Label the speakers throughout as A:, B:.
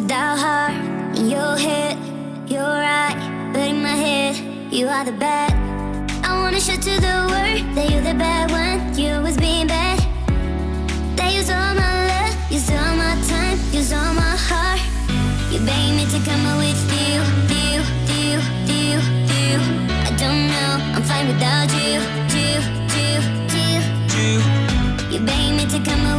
A: without heart. In your head, you're right, but in my head, you are the bad. I wanna show to the world that you're the bad one. You always being bad. That use all my love, use all my time, use all my heart. You beg me to come with you, you, you, you, you. I don't know, I'm fine without you, you, you, you.
B: You,
A: You beg me to come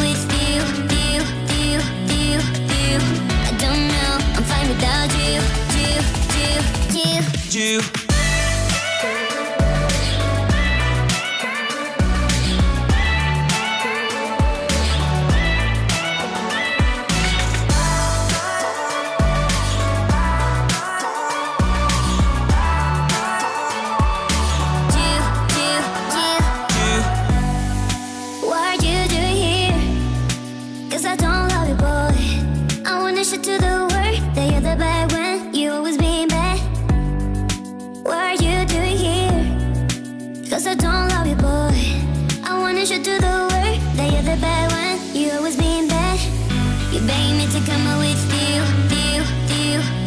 A: me to come with you, you,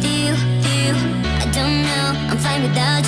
A: you, you. I don't know, I'm fine without